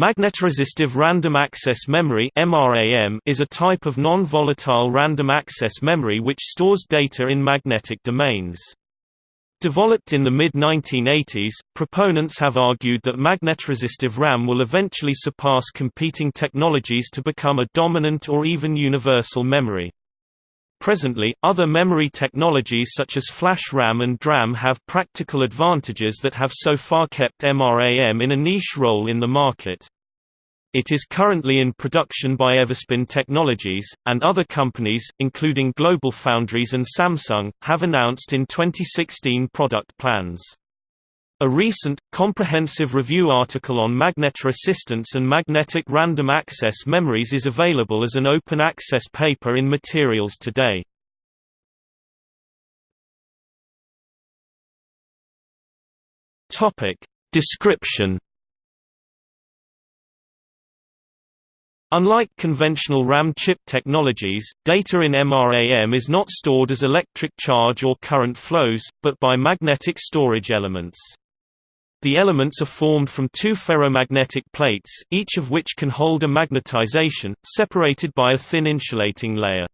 Magnetoresistive Random Access Memory is a type of non-volatile random access memory which stores data in magnetic domains. Developed in the mid-1980s, proponents have argued that magnetoresistive RAM will eventually surpass competing technologies to become a dominant or even universal memory. Presently, other memory technologies such as flash RAM and DRAM have practical advantages that have so far kept MRAM in a niche role in the market. It is currently in production by Everspin Technologies, and other companies, including GlobalFoundries and Samsung, have announced in 2016 product plans. A recent, comprehensive review article on magnetoresistance and magnetic random access memories is available as an open access paper in Materials Today. Description Unlike conventional RAM chip technologies, data in MRAM is not stored as electric charge or current flows, but by magnetic storage elements. The elements are formed from two ferromagnetic plates, each of which can hold a magnetization, separated by a thin insulating layer.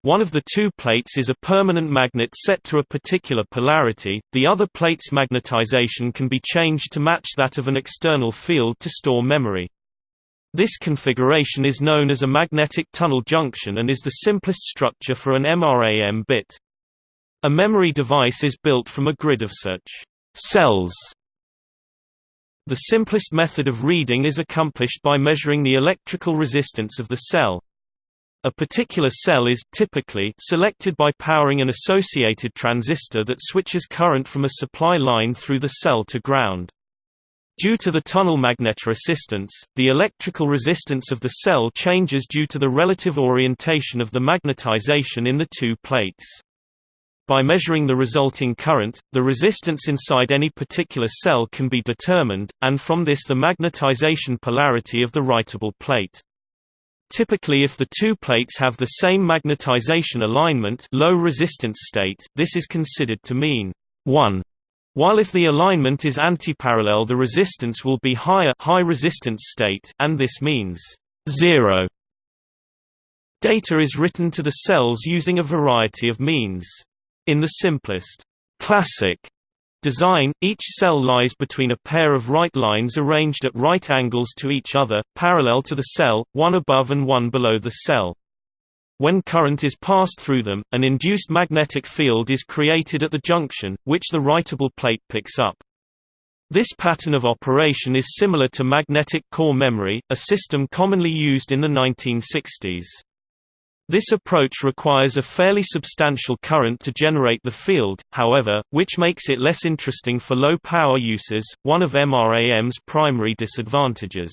One of the two plates is a permanent magnet set to a particular polarity, the other plate's magnetization can be changed to match that of an external field to store memory. This configuration is known as a magnetic tunnel junction and is the simplest structure for an MRAM bit. A memory device is built from a grid of such cells the simplest method of reading is accomplished by measuring the electrical resistance of the cell. A particular cell is typically selected by powering an associated transistor that switches current from a supply line through the cell to ground. Due to the tunnel magnetoresistance, the electrical resistance of the cell changes due to the relative orientation of the magnetization in the two plates. By measuring the resulting current, the resistance inside any particular cell can be determined, and from this the magnetization polarity of the writable plate. Typically if the two plates have the same magnetization alignment low resistance state, this is considered to mean 1. While if the alignment is antiparallel the resistance will be higher high resistance state and this means 0. Data is written to the cells using a variety of means. In the simplest classic design, each cell lies between a pair of write lines arranged at right angles to each other, parallel to the cell, one above and one below the cell. When current is passed through them, an induced magnetic field is created at the junction, which the writable plate picks up. This pattern of operation is similar to magnetic core memory, a system commonly used in the 1960s. This approach requires a fairly substantial current to generate the field, however, which makes it less interesting for low-power uses, one of MRAM's primary disadvantages.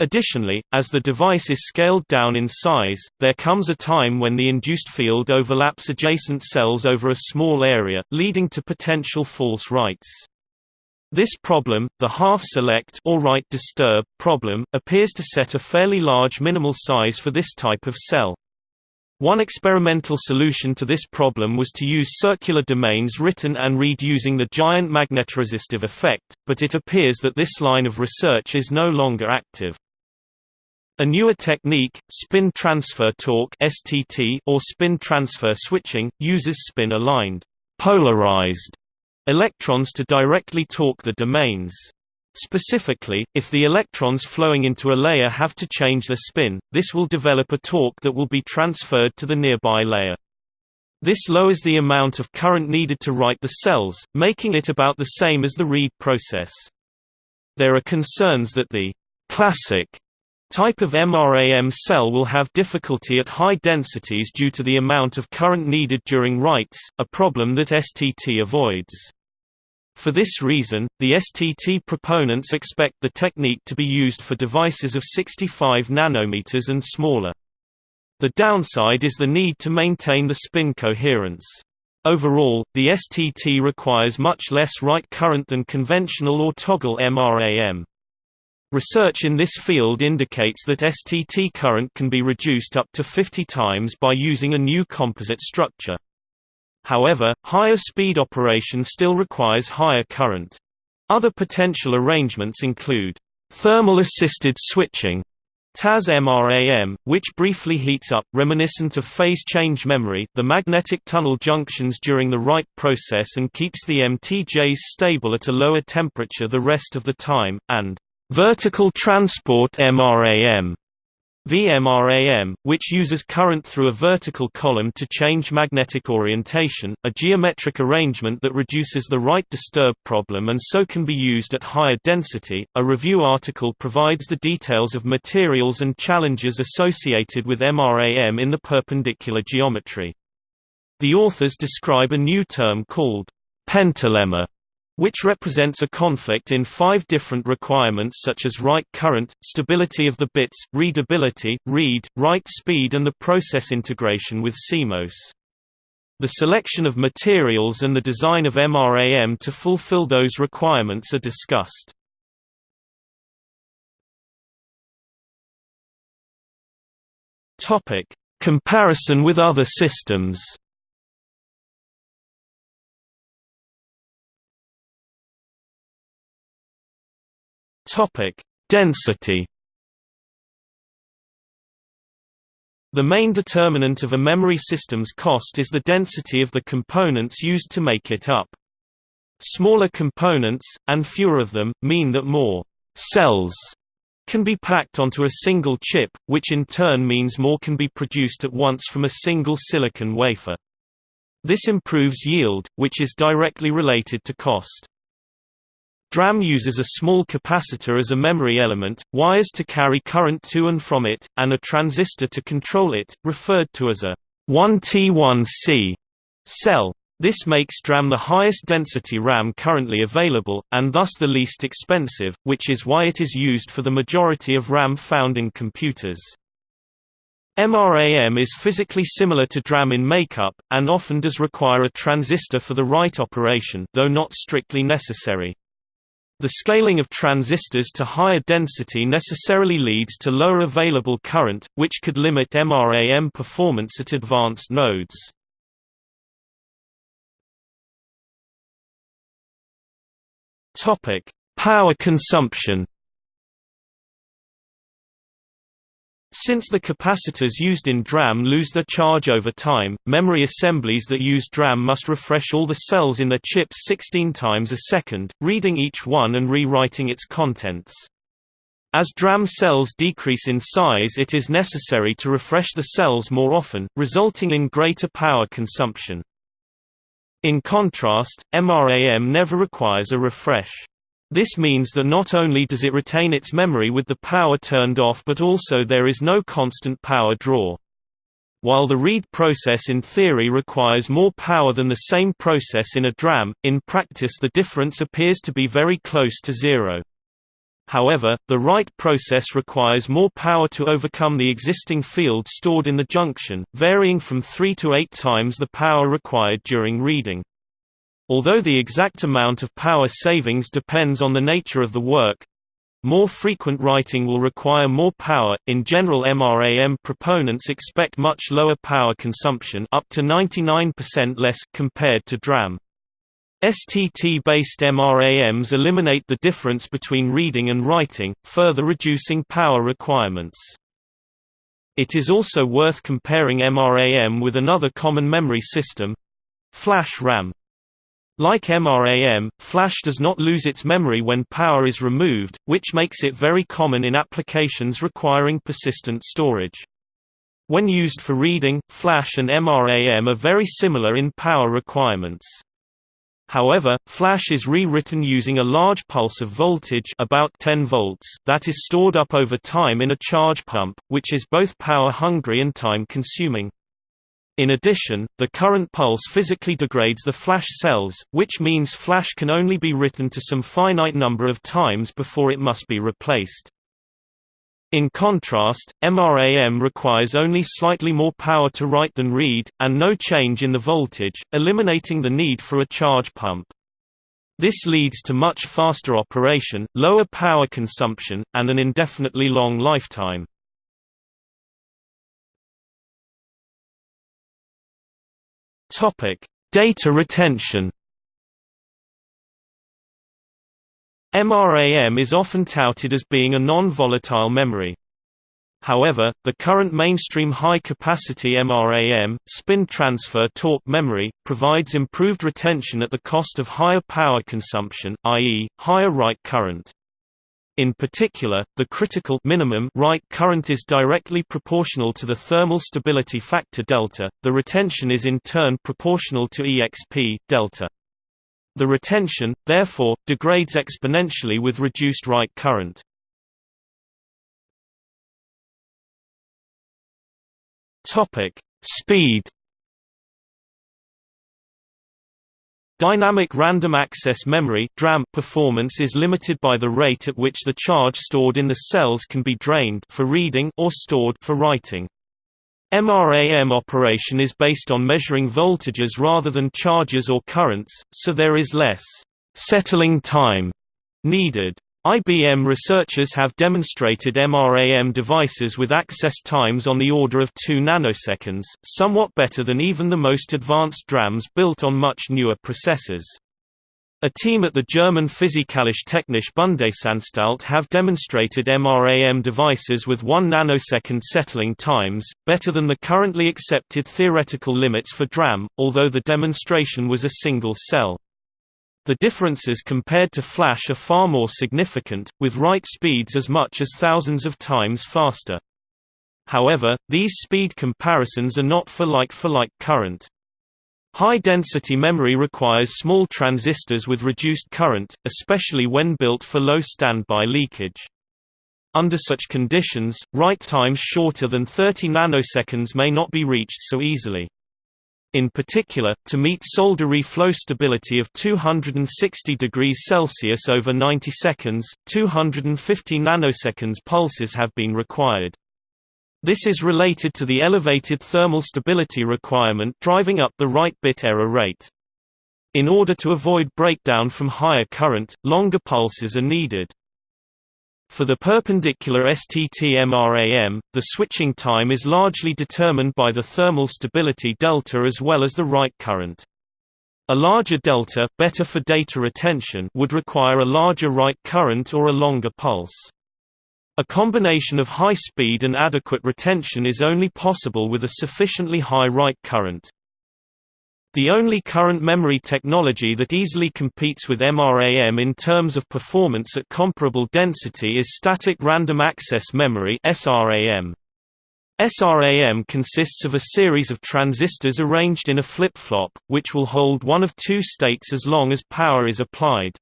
Additionally, as the device is scaled down in size, there comes a time when the induced field overlaps adjacent cells over a small area, leading to potential false writes. This problem, the half-select or write disturb problem, appears to set a fairly large minimal size for this type of cell. One experimental solution to this problem was to use circular domains written and read using the giant magnetoresistive effect, but it appears that this line of research is no longer active. A newer technique, spin transfer torque (STT) or spin transfer switching, uses spin-aligned, polarized electrons to directly torque the domains. Specifically, if the electrons flowing into a layer have to change their spin, this will develop a torque that will be transferred to the nearby layer. This lowers the amount of current needed to write the cells, making it about the same as the read process. There are concerns that the classic type of MRAM cell will have difficulty at high densities due to the amount of current needed during writes, a problem that STT avoids. For this reason, the STT proponents expect the technique to be used for devices of 65 nanometers and smaller. The downside is the need to maintain the spin coherence. Overall, the STT requires much less write current than conventional or toggle MRAM. Research in this field indicates that STT current can be reduced up to 50 times by using a new composite structure. However, higher speed operation still requires higher current. Other potential arrangements include Thermal assisted switching TAS MRAM, which briefly heats up reminiscent of phase change memory the magnetic tunnel junctions during the write process and keeps the MTJs stable at a lower temperature the rest of the time, and vertical transport MRAM VMRAM, which uses current through a vertical column to change magnetic orientation, a geometric arrangement that reduces the write disturb problem and so can be used at higher density. A review article provides the details of materials and challenges associated with MRAM in the perpendicular geometry. The authors describe a new term called pentalemma which represents a conflict in five different requirements such as write current, stability of the bits, readability, read, write speed and the process integration with CMOS. The selection of materials and the design of MRAM to fulfill those requirements are discussed. Comparison with other systems Topic: Density. The main determinant of a memory system's cost is the density of the components used to make it up. Smaller components, and fewer of them, mean that more cells can be packed onto a single chip, which in turn means more can be produced at once from a single silicon wafer. This improves yield, which is directly related to cost. DRAM uses a small capacitor as a memory element, wires to carry current to and from it, and a transistor to control it, referred to as a 1T1C cell. This makes DRAM the highest density RAM currently available, and thus the least expensive, which is why it is used for the majority of RAM found in computers. MRAM is physically similar to DRAM in makeup, and often does require a transistor for the write operation though not strictly necessary. The scaling of transistors to higher density necessarily leads to lower available current, which could limit MRAM performance at advanced nodes. Power consumption Since the capacitors used in DRAM lose their charge over time, memory assemblies that use DRAM must refresh all the cells in their chips 16 times a second, reading each one and rewriting its contents. As DRAM cells decrease in size it is necessary to refresh the cells more often, resulting in greater power consumption. In contrast, MRAM never requires a refresh. This means that not only does it retain its memory with the power turned off but also there is no constant power draw. While the read process in theory requires more power than the same process in a DRAM, in practice the difference appears to be very close to zero. However, the write process requires more power to overcome the existing field stored in the junction, varying from 3 to 8 times the power required during reading. Although the exact amount of power savings depends on the nature of the work, more frequent writing will require more power. In general, MRAM proponents expect much lower power consumption, up to 99% less compared to DRAM. STT-based MRAMs eliminate the difference between reading and writing, further reducing power requirements. It is also worth comparing MRAM with another common memory system flash RAM. Like MRAM, flash does not lose its memory when power is removed, which makes it very common in applications requiring persistent storage. When used for reading, flash and MRAM are very similar in power requirements. However, flash is rewritten using a large pulse of voltage about 10 volts that is stored up over time in a charge pump, which is both power-hungry and time-consuming. In addition, the current pulse physically degrades the flash cells, which means flash can only be written to some finite number of times before it must be replaced. In contrast, MRAM requires only slightly more power to write than read, and no change in the voltage, eliminating the need for a charge pump. This leads to much faster operation, lower power consumption, and an indefinitely long lifetime. Topic: Data retention. MRAM is often touted as being a non-volatile memory. However, the current mainstream high-capacity MRAM, spin transfer torque memory, provides improved retention at the cost of higher power consumption, i.e., higher write current. In particular, the critical minimum write current is directly proportional to the thermal stability factor delta, the retention is in turn proportional to exp delta. The retention, therefore, degrades exponentially with reduced write current. Topic: Speed. Dynamic Random Access Memory (DRAM) performance is limited by the rate at which the charge stored in the cells can be drained for reading or stored for writing. MRAM operation is based on measuring voltages rather than charges or currents, so there is less settling time needed. IBM researchers have demonstrated MRAM devices with access times on the order of 2 nanoseconds, somewhat better than even the most advanced DRAMs built on much newer processors. A team at the German Physikalische Technische Bundesanstalt have demonstrated MRAM devices with 1 nanosecond settling times, better than the currently accepted theoretical limits for DRAM, although the demonstration was a single cell. The differences compared to flash are far more significant, with write speeds as much as thousands of times faster. However, these speed comparisons are not for like-for-like -like current. High-density memory requires small transistors with reduced current, especially when built for low standby leakage. Under such conditions, write times shorter than 30 nanoseconds may not be reached so easily. In particular, to meet solder flow stability of 260 degrees Celsius over 90 seconds, 250 nanoseconds pulses have been required. This is related to the elevated thermal stability requirement driving up the write bit error rate. In order to avoid breakdown from higher current, longer pulses are needed. For the perpendicular STT-MRAM, the switching time is largely determined by the thermal stability delta as well as the write current. A larger delta better for data retention would require a larger write current or a longer pulse. A combination of high speed and adequate retention is only possible with a sufficiently high write current. The only current memory technology that easily competes with MRAM in terms of performance at comparable density is static random access memory SRAM. SRAM consists of a series of transistors arranged in a flip-flop, which will hold one of two states as long as power is applied.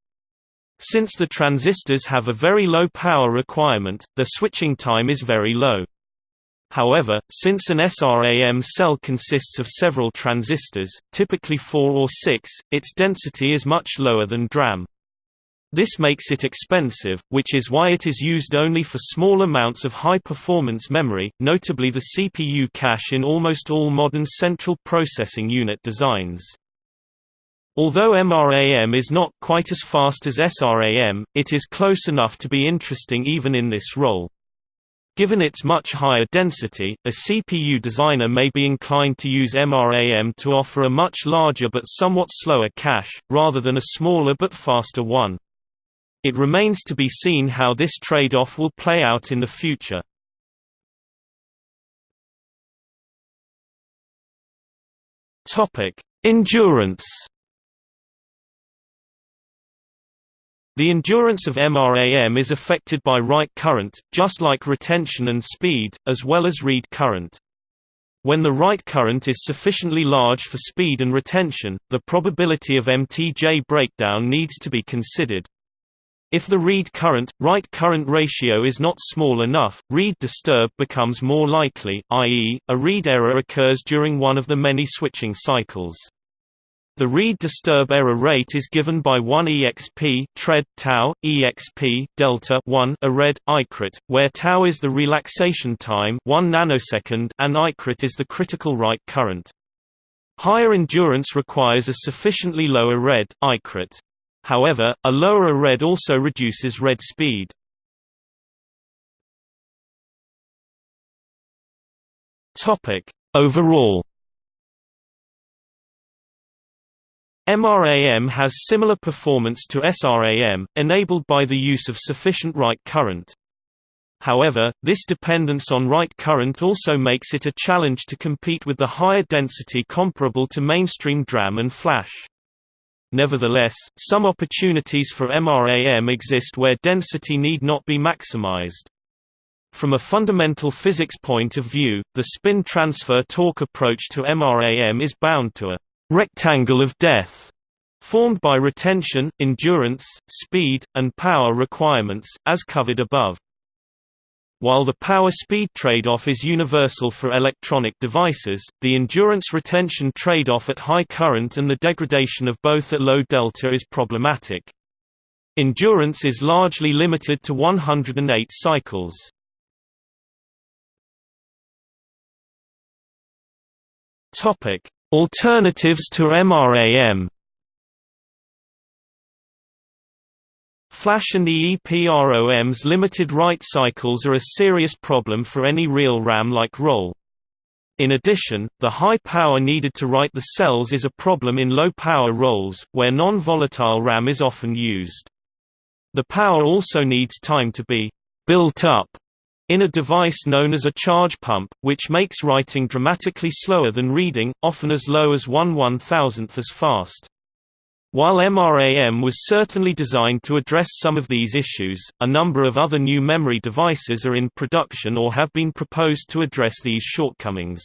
Since the transistors have a very low power requirement, the switching time is very low. However, since an SRAM cell consists of several transistors, typically 4 or 6, its density is much lower than DRAM. This makes it expensive, which is why it is used only for small amounts of high-performance memory, notably the CPU cache in almost all modern central processing unit designs. Although MRAM is not quite as fast as SRAM, it is close enough to be interesting even in this role. Given its much higher density, a CPU designer may be inclined to use MRAM to offer a much larger but somewhat slower cache, rather than a smaller but faster one. It remains to be seen how this trade-off will play out in the future. Endurance The endurance of MRAM is affected by write current, just like retention and speed, as well as read current. When the write current is sufficiently large for speed and retention, the probability of MTJ breakdown needs to be considered. If the read current, write current ratio is not small enough, read disturb becomes more likely, i.e., a read error occurs during one of the many switching cycles. The read disturb error rate is given by 1 exp tred tau exp delta 1 arred icret, where tau is the relaxation time 1 nanosecond and icret is the critical write current. Higher endurance requires a sufficiently lower red icret. However, a lower red also reduces read speed. Topic: Overall MRAM has similar performance to SRAM, enabled by the use of sufficient write current. However, this dependence on write current also makes it a challenge to compete with the higher density comparable to mainstream DRAM and flash. Nevertheless, some opportunities for MRAM exist where density need not be maximized. From a fundamental physics point of view, the spin transfer torque approach to MRAM is bound to a rectangle of death formed by retention, endurance, speed, and power requirements, as covered above. While the power-speed trade-off is universal for electronic devices, the endurance-retention trade-off at high current and the degradation of both at low delta is problematic. Endurance is largely limited to 108 cycles. Alternatives to MRAM Flash and EEPROM's limited write cycles are a serious problem for any real RAM-like role. In addition, the high power needed to write the cells is a problem in low-power roles, where non-volatile RAM is often used. The power also needs time to be «built up» in a device known as a charge pump, which makes writing dramatically slower than reading, often as low as one one-thousandth as fast. While MRAM was certainly designed to address some of these issues, a number of other new memory devices are in production or have been proposed to address these shortcomings.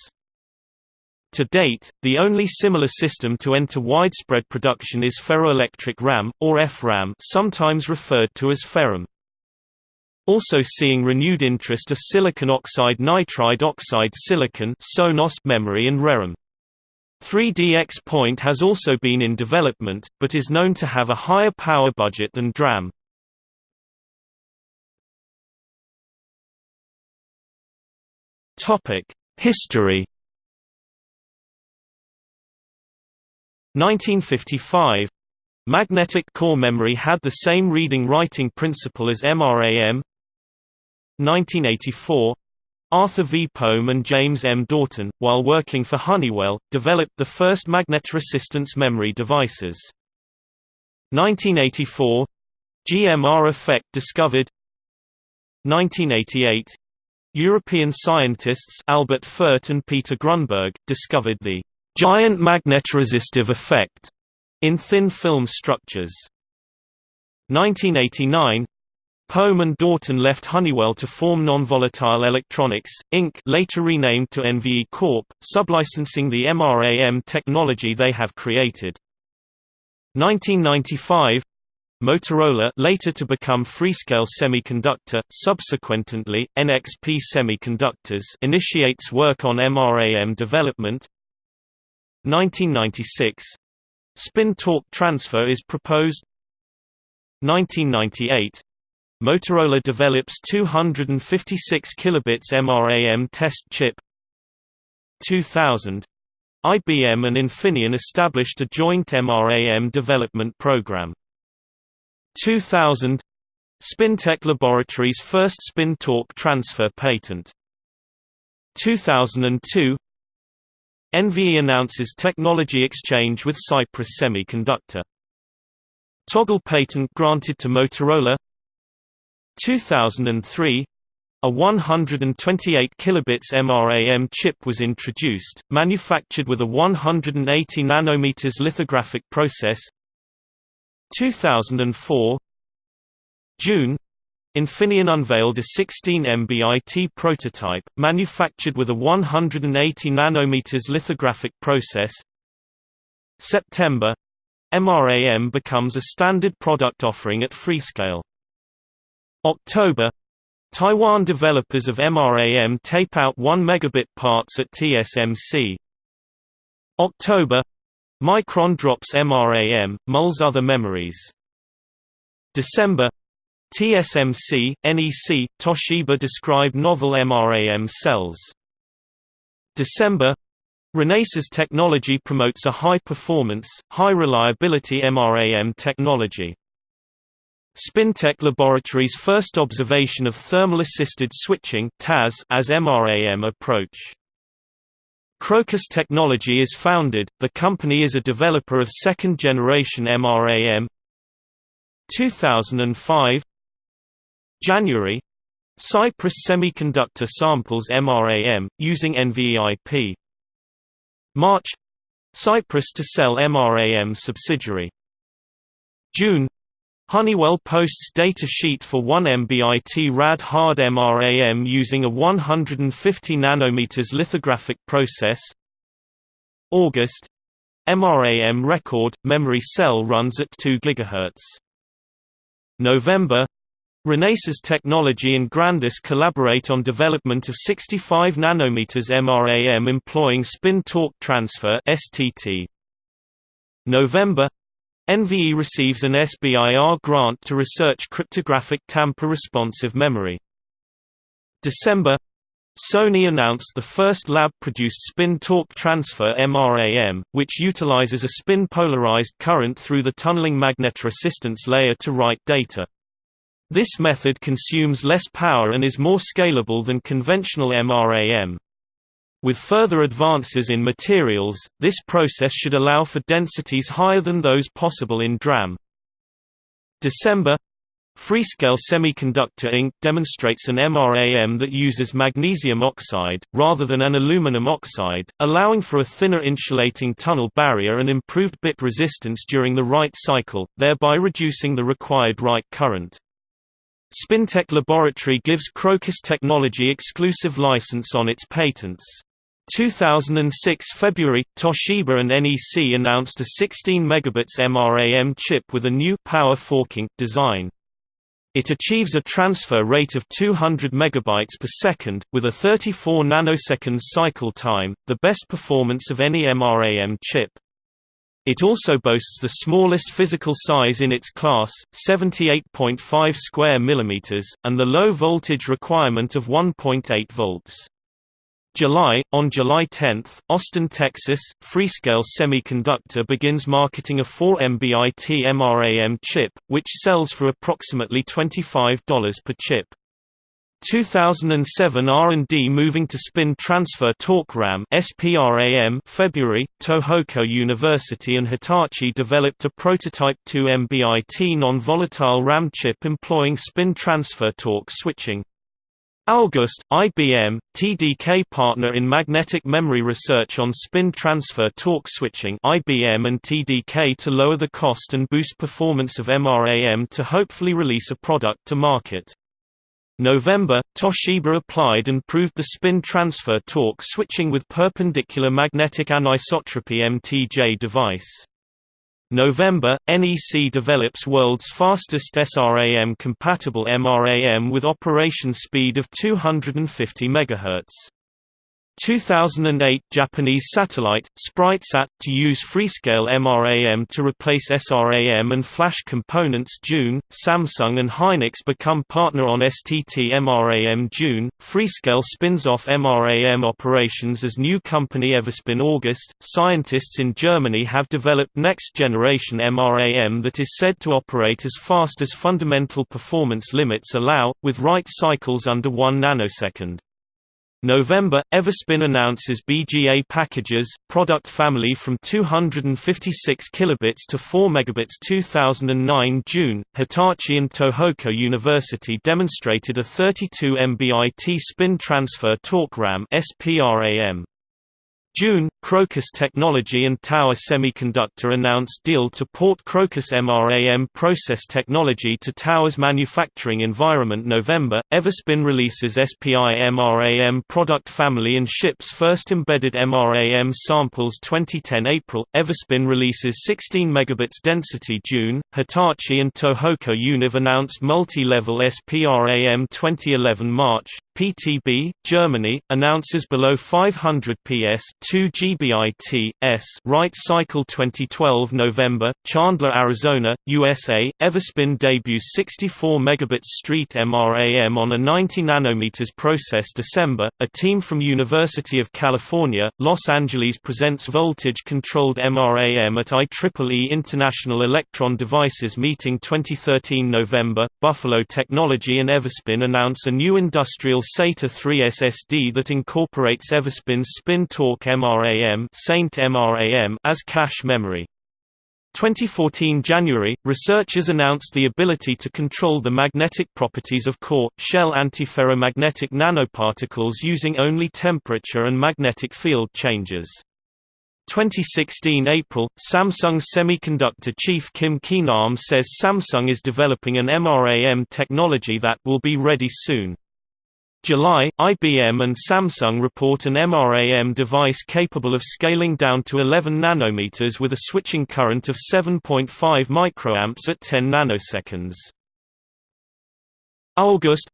To date, the only similar system to enter widespread production is ferroelectric RAM, or FRAM sometimes referred to as FEROM. Also seeing renewed interest are silicon oxide nitride oxide silicon memory and ReRAM. 3D XPoint has also been in development, but is known to have a higher power budget than DRAM. History 1955 Magnetic core memory had the same reading-writing principle as MRAM 1984 Arthur V. Pohm and James M. Daughton, while working for Honeywell, developed the first magnetoresistance memory devices. 1984 GMR effect discovered 1988 European scientists Albert Fert and Peter Grunberg, discovered the giant magnetoresistive effect in thin film structures. 1989 Pohm and Daughton left Honeywell to form Nonvolatile Electronics, Inc. later renamed to NVE Corp., sublicensing the MRAM technology they have created. 1995 Motorola later to become Freescale Semiconductor, subsequently, NXP Semiconductors initiates work on MRAM development 1996 Spin torque transfer is proposed 1998 Motorola develops 256 kilobits MRAM test chip 2000 IBM and Infineon established a joint MRAM development program. 2000 Spintec Laboratories' first spin torque transfer patent. 2002 NVE announces technology exchange with Cypress Semiconductor. Toggle patent granted to Motorola 2003 a 128 kilobits MRAM chip was introduced, manufactured with a 180 nanometers lithographic process. 2004 June Infineon unveiled a 16 MBIT prototype, manufactured with a 180 nanometers lithographic process. September MRAM becomes a standard product offering at Freescale. October Taiwan developers of MRAM tape out 1 megabit parts at TSMC. October Micron drops MRAM, mulls other memories. December TSMC, NEC, Toshiba describe novel MRAM cells. December Renesas technology promotes a high-performance, high-reliability MRAM technology. Spintec Laboratories' first observation of thermal-assisted switching as MRAM approach. Crocus Technology is founded, the company is a developer of second-generation MRAM 2005 January. Cypress Semiconductor samples MRAM, using NVEIP March. Cypress to sell MRAM subsidiary. June Honeywell posts data sheet for 1 MBIT RAD hard MRAM using a 150 nanometers lithographic process. August MRAM record memory cell runs at 2 GHz. November Renesas Technology and Grandis collaborate on development of 65 nanometers MRAM employing spin-torque transfer (STT). November NVE receives an SBIR grant to research cryptographic tamper-responsive memory. December Sony announced the first lab-produced spin-torque transfer MRAM, which utilizes a spin-polarized current through the tunneling magnetoresistance layer to write data. This method consumes less power and is more scalable than conventional MRAM. With further advances in materials, this process should allow for densities higher than those possible in DRAM. December Freescale Semiconductor Inc. demonstrates an MRAM that uses magnesium oxide, rather than an aluminum oxide, allowing for a thinner insulating tunnel barrier and improved bit resistance during the write cycle, thereby reducing the required write current. Spintec Laboratory gives Crocus Technology exclusive license on its patents. 2006 February, Toshiba and NEC announced a 16 megabits MRAM chip with a new power forking design. It achieves a transfer rate of 200 megabytes per second, with a 34 nanoseconds cycle time, the best performance of any MRAM chip. It also boasts the smallest physical size in its class, 78.5 square millimeters, and the low voltage requirement of 1.8 volts. July On July 10, Austin, Texas, Freescale Semiconductor begins marketing a 4 MBIT MRAM chip, which sells for approximately $25 per chip. 2007 R&D moving to spin transfer torque RAM SPRAM February Tohoku University and Hitachi developed a prototype 2 MBIT non-volatile RAM chip employing spin transfer torque switching August, IBM, TDK partner in magnetic memory research on spin transfer torque switching IBM and TDK to lower the cost and boost performance of MRAM to hopefully release a product to market. November, Toshiba applied and proved the spin transfer torque switching with perpendicular magnetic anisotropy MTJ device. November, NEC develops world's fastest SRAM-compatible MRAM with operation speed of 250 MHz. 2008 Japanese satellite, SpriteSat, to use Freescale MRAM to replace SRAM and flash components June, Samsung and Hynix become partner on STT MRAM June, Freescale spins off MRAM operations as new company Everspin August, scientists in Germany have developed next-generation MRAM that is said to operate as fast as fundamental performance limits allow, with write cycles under 1 nanosecond. November, Everspin announces BGA packages, product family from 256 kilobits to 4 megabits 2009 June, Hitachi and Tohoku University demonstrated a 32 MBIT spin transfer torque RAM SPRAM. June, Crocus Technology and Tower Semiconductor announced deal to port Crocus MRAM process technology to Tower's manufacturing environment November, Everspin releases SPI MRAM product family and ships first embedded MRAM samples 2010 April, Everspin releases 16 megabits density June, Hitachi and Tohoku Univ announced multi-level SPRAM 2011 March, PTB, Germany, announces below 500 PS 2G CBIT, S. write Cycle 2012 November, Chandler, Arizona, USA, Everspin debuts 64 megabits street MRAM on a 90 nanometers process December, a team from University of California, Los Angeles presents voltage-controlled MRAM at IEEE International Electron Devices Meeting 2013 November, Buffalo Technology and Everspin announce a new industrial SATA 3 SSD that incorporates Everspin's spin-torque MRAM, Saint MRAM as cache memory. 2014 January, researchers announced the ability to control the magnetic properties of core, shell antiferromagnetic nanoparticles using only temperature and magnetic field changes. 2016 April, Samsung Semiconductor chief Kim Ki-nam says Samsung is developing an MRAM technology that will be ready soon. July, IBM and Samsung report an MRAM device capable of scaling down to 11 nanometers with a switching current of 7.5 microamps at 10 nanoseconds. August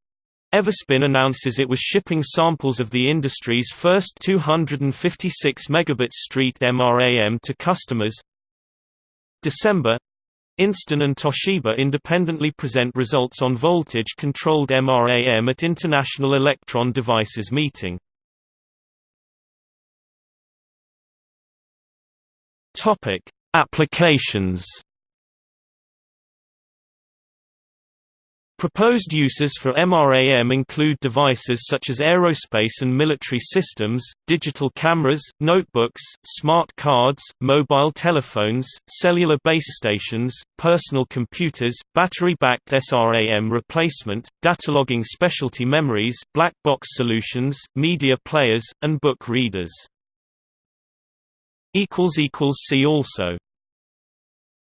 Everspin announces it was shipping samples of the industry's first 256 megabit street MRAM to customers. December Inston and Toshiba independently present results on voltage-controlled MRAM at International Electron Devices meeting. Topic: Applications Proposed uses for MRAM include devices such as aerospace and military systems, digital cameras, notebooks, smart cards, mobile telephones, cellular base stations, personal computers, battery-backed SRAM replacement, datalogging specialty memories, black box solutions, media players, and book readers. See also